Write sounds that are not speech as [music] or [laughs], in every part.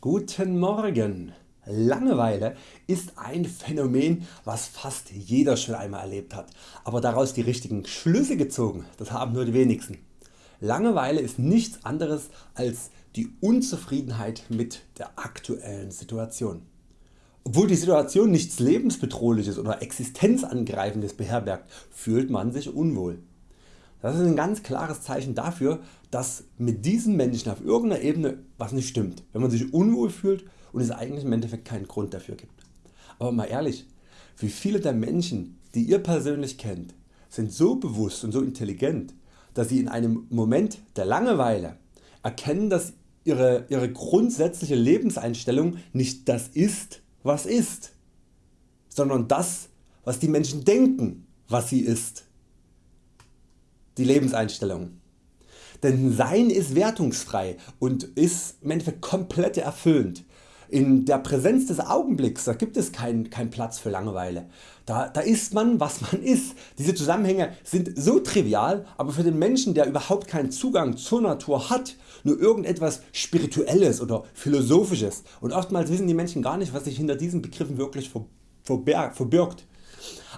Guten Morgen! Langeweile ist ein Phänomen was fast jeder schon einmal erlebt hat, aber daraus die richtigen Schlüsse gezogen, das haben nur die wenigsten. Langeweile ist nichts anderes als die Unzufriedenheit mit der aktuellen Situation. Obwohl die Situation nichts lebensbedrohliches oder existenzangreifendes beherbergt, fühlt man sich unwohl. Das ist ein ganz klares Zeichen dafür, dass mit diesen Menschen auf irgendeiner Ebene was nicht stimmt, wenn man sich unwohl fühlt und es eigentlich im Endeffekt keinen Grund dafür gibt. Aber mal ehrlich, wie viele der Menschen die ihr persönlich kennt sind so bewusst und so intelligent, dass sie in einem Moment der Langeweile erkennen dass ihre, ihre grundsätzliche Lebenseinstellung nicht das ist was ist, sondern das was die Menschen denken was sie ist die Lebenseinstellung. Denn Sein ist wertungsfrei und ist im Endeffekt komplett erfüllend. In der Präsenz des Augenblicks da gibt es keinen kein Platz für Langeweile. Da, da ist man was man ist. Diese Zusammenhänge sind so trivial, aber für den Menschen der überhaupt keinen Zugang zur Natur hat, nur irgendetwas Spirituelles oder Philosophisches und oftmals wissen die Menschen gar nicht was sich hinter diesen Begriffen wirklich verbirgt.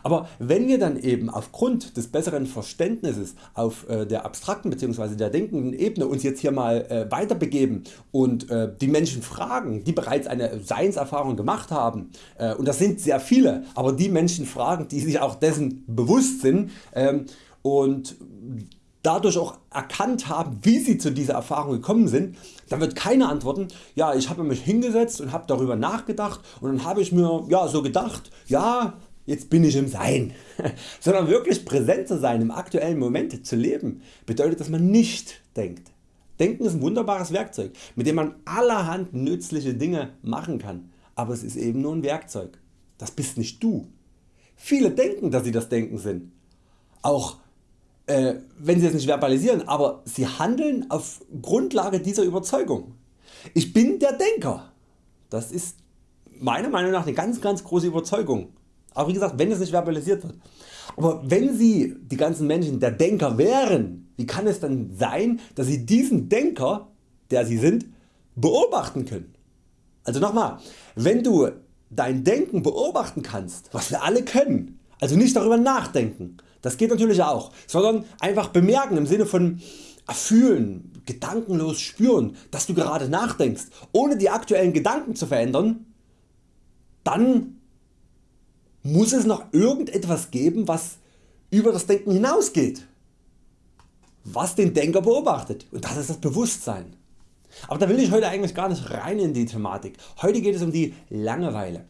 Aber wenn wir dann eben aufgrund des besseren Verständnisses auf äh, der abstrakten bzw. der denkenden Ebene uns jetzt hier mal äh, weiter begeben und äh, die Menschen fragen die bereits eine Seinserfahrung gemacht haben und das sind sehr viele, aber die Menschen fragen die sich auch dessen bewusst sind ähm, und dadurch auch erkannt haben wie sie zu dieser Erfahrung gekommen sind, dann wird keiner antworten, ja ich habe mich hingesetzt und habe darüber nachgedacht und dann habe ich mir ja, so gedacht, ja jetzt bin ich im Sein, [laughs] sondern wirklich präsent zu sein, im aktuellen Moment zu leben, bedeutet dass man nicht denkt. Denken ist ein wunderbares Werkzeug, mit dem man allerhand nützliche Dinge machen kann, aber es ist eben nur ein Werkzeug. Das bist nicht du. Viele denken dass sie das Denken sind, auch äh, wenn sie es nicht verbalisieren, aber sie handeln auf Grundlage dieser Überzeugung. Ich bin der Denker. Das ist meiner Meinung nach eine ganz ganz große Überzeugung auch wie gesagt wenn es nicht verbalisiert wird. Aber wenn Sie die ganzen Menschen der Denker wären, wie kann es dann sein dass Sie diesen Denker der Sie sind beobachten können? Also nochmal, wenn du dein Denken beobachten kannst, was wir alle können, also nicht darüber nachdenken, das geht natürlich auch, sondern einfach bemerken im Sinne von fühlen, gedankenlos spüren, dass du gerade nachdenkst, ohne die aktuellen Gedanken zu verändern, dann muss es noch irgendetwas geben was über das Denken hinausgeht, was den Denker beobachtet und das ist das Bewusstsein. Aber da will ich heute eigentlich gar nicht rein in die Thematik. Heute geht es um die Langeweile.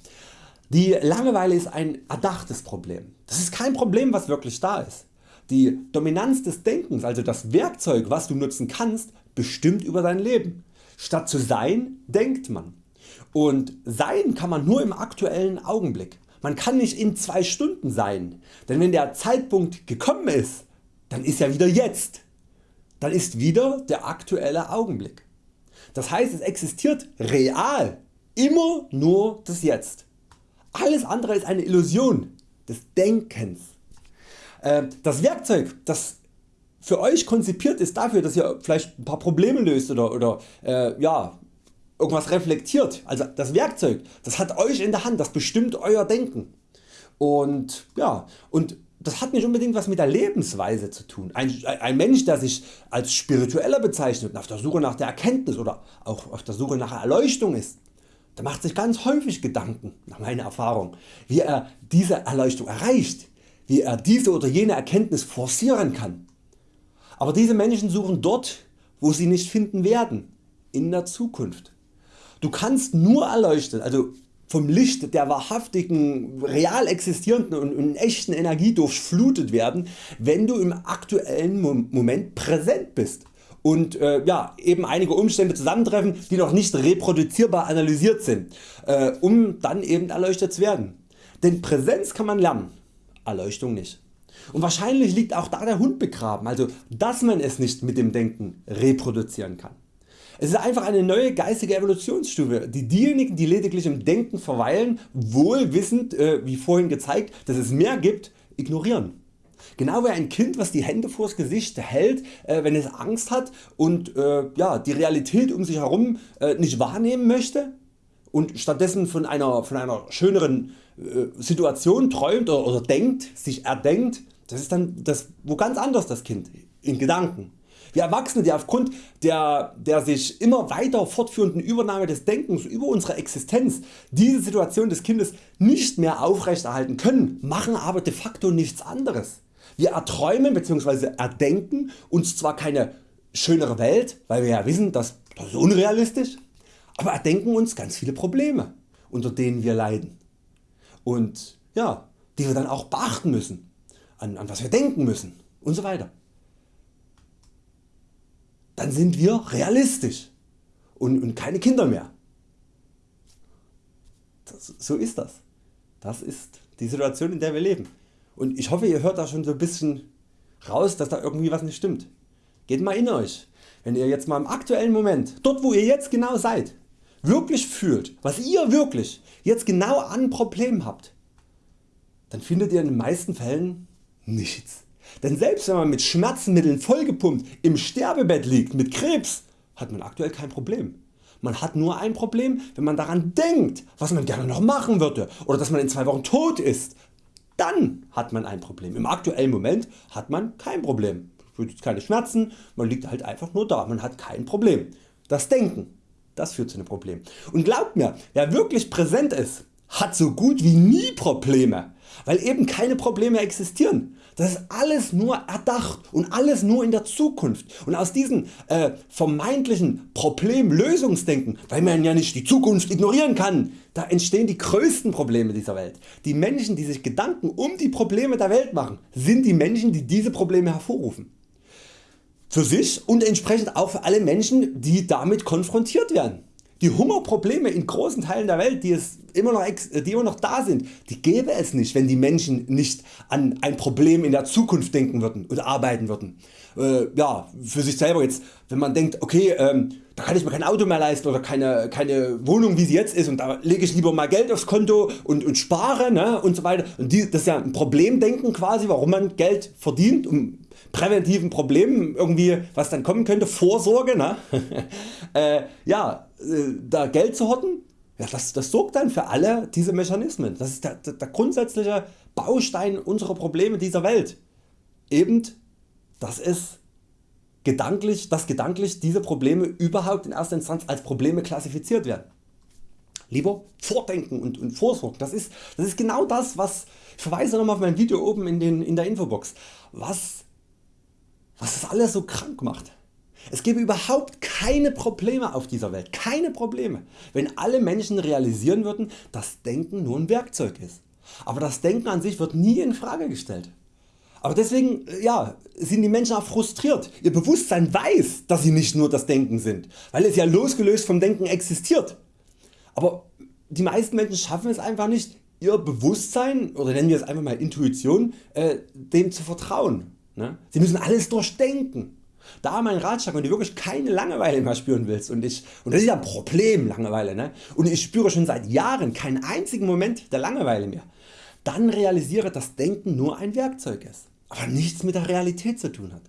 Die Langeweile ist ein erdachtes Problem. Das ist kein Problem was wirklich da ist. Die Dominanz des Denkens, also das Werkzeug was du nutzen kannst, bestimmt über dein Leben. Statt zu sein, denkt man. Und sein kann man nur im aktuellen Augenblick. Man kann nicht in 2 Stunden sein, denn wenn der Zeitpunkt gekommen ist, dann ist ja wieder jetzt. Dann ist wieder der aktuelle Augenblick. Das heißt es existiert real immer nur das Jetzt. Alles andere ist eine Illusion des Denkens. Äh, das Werkzeug das für Euch konzipiert ist dafür dass ihr vielleicht ein paar Probleme löst oder, oder äh, ja, irgendwas reflektiert. Also das Werkzeug das hat Euch in der Hand, das bestimmt Euer Denken. Und, ja, und das hat nicht unbedingt was mit der Lebensweise zu tun. Ein, ein Mensch der sich als spiritueller bezeichnet und auf der Suche nach der Erkenntnis oder auch auf der Suche nach Erleuchtung ist, der macht sich ganz häufig Gedanken nach meiner Erfahrung wie er diese Erleuchtung erreicht, wie er diese oder jene Erkenntnis forcieren kann. Aber diese Menschen suchen dort wo sie nicht finden werden, in der Zukunft. Du kannst nur erleuchtet, also vom Licht der wahrhaftigen, real existierenden und, echten Energie durchflutet werden, wenn du im aktuellen Moment präsent bist und äh, ja, eben einige Umstände zusammentreffen die noch nicht reproduzierbar analysiert sind, äh, um dann eben erleuchtet zu werden. Denn Präsenz kann man lernen, Erleuchtung nicht. Und wahrscheinlich liegt auch da der Hund begraben, also dass man es nicht mit dem Denken reproduzieren kann. Es ist einfach eine neue geistige Evolutionsstufe, die diejenigen die lediglich im Denken verweilen wohl wissend äh, wie vorhin gezeigt dass es mehr gibt ignorieren. Genau wie ein Kind was die Hände vors Gesicht hält äh, wenn es Angst hat und äh, ja, die Realität um sich herum äh, nicht wahrnehmen möchte und stattdessen von einer, von einer schöneren äh, Situation träumt oder, oder denkt, sich erdenkt, das ist dann das, wo ganz anders das Kind in Gedanken. Wir Erwachsene die aufgrund der, der sich immer weiter fortführenden Übernahme des Denkens über unsere Existenz diese Situation des Kindes nicht mehr aufrechterhalten können, machen aber de facto nichts anderes. Wir erträumen bzw. erdenken uns zwar keine schönere Welt, weil wir ja wissen, dass das ist unrealistisch, aber erdenken uns ganz viele Probleme unter denen wir leiden und ja, die wir dann auch beachten müssen, an, an was wir denken müssen und so weiter. Dann sind wir realistisch und, und keine Kinder mehr. Das, so ist das. Das ist die Situation in der wir leben. Und ich hoffe ihr hört da schon so ein bisschen raus dass da irgendwie was nicht stimmt. Geht mal in Euch. Wenn ihr jetzt mal im aktuellen Moment, dort wo ihr jetzt genau seid, wirklich fühlt, was ihr wirklich jetzt genau an Problemen habt, dann findet ihr in den meisten Fällen nichts. Denn selbst wenn man mit Schmerzmitteln vollgepumpt im Sterbebett liegt mit Krebs, hat man aktuell kein Problem. Man hat nur ein Problem wenn man daran denkt was man gerne noch machen würde oder dass man in zwei Wochen tot ist. Dann hat man ein Problem. Im aktuellen Moment hat man kein Problem. Keine Schmerzen, man liegt halt einfach nur da, man hat kein Problem. Das Denken das führt zu einem Problem. Und glaubt mir, wer wirklich präsent ist, hat so gut wie nie Probleme, weil eben keine Probleme existieren. Das ist alles nur erdacht und alles nur in der Zukunft und aus diesem äh, vermeintlichen Problemlösungsdenken, weil man ja nicht die Zukunft ignorieren kann, da entstehen die größten Probleme dieser Welt. Die Menschen die sich Gedanken um die Probleme der Welt machen, sind die Menschen die diese Probleme hervorrufen für sich und entsprechend auch für alle Menschen die damit konfrontiert werden. Die Hungerprobleme in großen Teilen der Welt die, es immer noch, die immer noch da sind, die gäbe es nicht wenn die Menschen nicht an ein Problem in der Zukunft denken würden und arbeiten würden. Äh, ja, für sich selber jetzt wenn man denkt okay ähm, da kann ich mir kein Auto mehr leisten oder keine, keine Wohnung wie sie jetzt ist und da lege ich lieber mal Geld aufs Konto und, und spare ne, und so weiter. Und die, das ist ja ein Problemdenken quasi warum man Geld verdient um präventiven Problemen irgendwie was dann kommen könnte, Vorsorge, ne? [laughs] äh, ja, äh, da Geld zu horten, ja, das, das sorgt dann für alle diese Mechanismen. Das ist der, der, der grundsätzliche Baustein unserer Probleme dieser Welt. Eben, dass es gedanklich, dass gedanklich diese Probleme überhaupt in erster Instanz als Probleme klassifiziert werden. Lieber vordenken und, und vorsorgen. Das ist, das ist genau das was, ich verweise nochmal auf mein Video oben in, den, in der Infobox, was was das alles so krank macht. Es gäbe überhaupt keine Probleme auf dieser Welt, keine Probleme, wenn alle Menschen realisieren würden, dass Denken nur ein Werkzeug ist. Aber das Denken an sich wird nie in Frage gestellt. Aber deswegen ja, sind die Menschen auch frustriert. Ihr Bewusstsein weiß, dass sie nicht nur das Denken sind, weil es ja losgelöst vom Denken existiert. Aber die meisten Menschen schaffen es einfach nicht, ihr Bewusstsein oder nennen wir es einfach mal Intuition, äh, dem zu vertrauen. Ne? Sie müssen alles durchdenken. Da mein Ratschlag wenn du wirklich keine Langeweile mehr spüren willst und, ich, und das ist ja ein Problem Langeweile ne? und ich spüre schon seit Jahren keinen einzigen Moment der Langeweile mehr, dann realisiere dass Denken nur ein Werkzeug ist, aber nichts mit der Realität zu tun hat.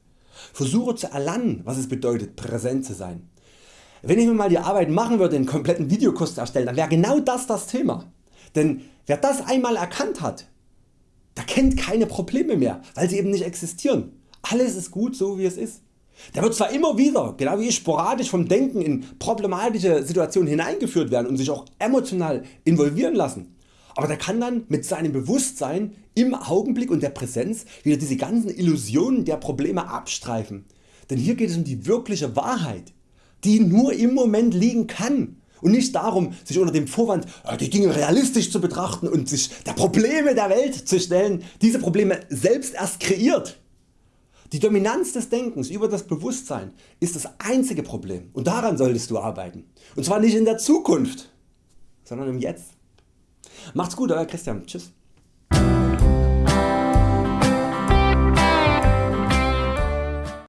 Versuche zu erlernen was es bedeutet präsent zu sein. Wenn ich mir mal die Arbeit machen würde einen kompletten Videokurs zu erstellen, dann wäre genau das das Thema. Denn wer das einmal erkannt hat, der kennt keine Probleme mehr, weil sie eben nicht existieren. Alles ist gut so wie es ist. Der wird zwar immer wieder, genau wie ich, sporadisch vom Denken in problematische Situationen hineingeführt werden und sich auch emotional involvieren lassen, aber der kann dann mit seinem Bewusstsein im Augenblick und der Präsenz wieder diese ganzen Illusionen der Probleme abstreifen. Denn hier geht es um die wirkliche Wahrheit, die nur im Moment liegen kann und nicht darum sich unter dem Vorwand äh, die Dinge realistisch zu betrachten und sich der Probleme der Welt zu stellen, diese Probleme selbst erst kreiert. Die Dominanz des Denkens über das Bewusstsein ist das einzige Problem und daran solltest du arbeiten. Und zwar nicht in der Zukunft, sondern im Jetzt. Macht's gut, Euer Christian. Tschüss.